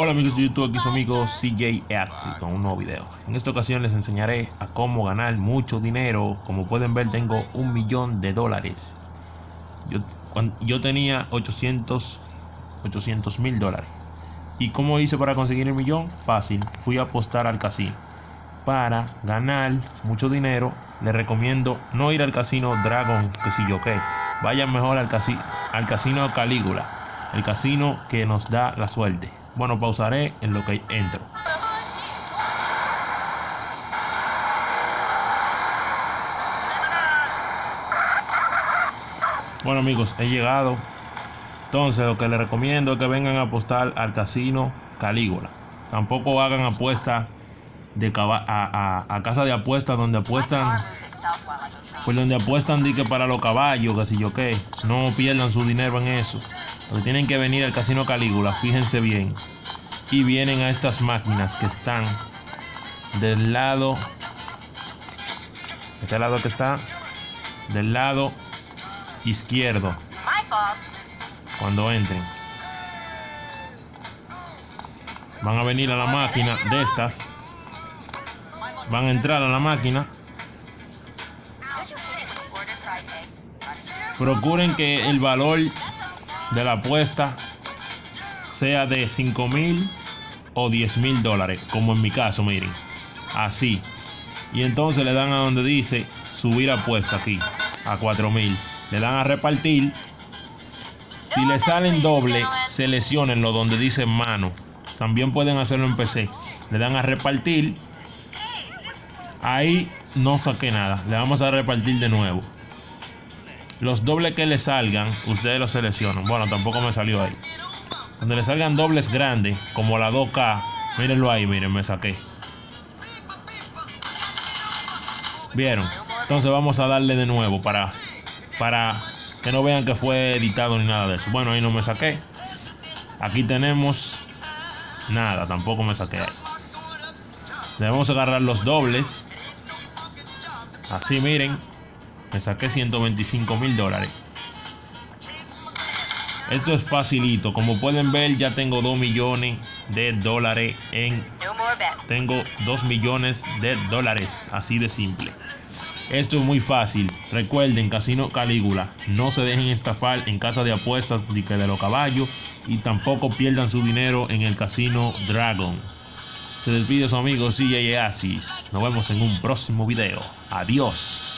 Hola amigos de YouTube, aquí su amigo CJ Axi con un nuevo video. En esta ocasión les enseñaré a cómo ganar mucho dinero. Como pueden ver tengo un millón de dólares. Yo, yo tenía 800 mil dólares. ¿Y cómo hice para conseguir el millón? Fácil, fui a apostar al casino. Para ganar mucho dinero, les recomiendo no ir al casino Dragon, que si yo qué. Vayan mejor al, casi, al casino Calígula, el casino que nos da la suerte. Bueno, pausaré en lo que entro. Bueno amigos, he llegado. Entonces lo que les recomiendo es que vengan a apostar al casino Calígula. Tampoco hagan apuesta de a, a, casa de apuestas donde apuestan pues donde apuestan que para los caballos, que si yo qué, no pierdan su dinero en eso. Porque tienen que venir al casino Calígula, fíjense bien. Y vienen a estas máquinas que están del lado. Este lado que está del lado izquierdo. Cuando entren. Van a venir a la máquina de estas. Van a entrar a la máquina procuren que el valor de la apuesta sea de 5 mil o 10 mil dólares, como en mi caso, miren, así. Y entonces le dan a donde dice subir apuesta aquí, a 4 mil. Le dan a repartir. Si le salen doble, seleccionenlo donde dice mano. También pueden hacerlo en PC. Le dan a repartir. Ahí no saqué nada. Le vamos a repartir de nuevo. Los dobles que le salgan, ustedes los seleccionan. Bueno, tampoco me salió ahí. Donde le salgan dobles grandes, como la 2K, mírenlo ahí, miren, me saqué. ¿Vieron? Entonces vamos a darle de nuevo para, para que no vean que fue editado ni nada de eso. Bueno, ahí no me saqué. Aquí tenemos nada, tampoco me saqué ahí. Debemos agarrar los dobles. Así, miren. Me saqué 125 mil dólares. Esto es facilito. Como pueden ver, ya tengo 2 millones de dólares en... Tengo 2 millones de dólares. Así de simple. Esto es muy fácil. Recuerden, Casino Calígula. No se dejen estafar en casa de apuestas ni que de los caballos. Y tampoco pierdan su dinero en el Casino Dragon. Se despide su amigo CJ Asis. Nos vemos en un próximo video. Adiós.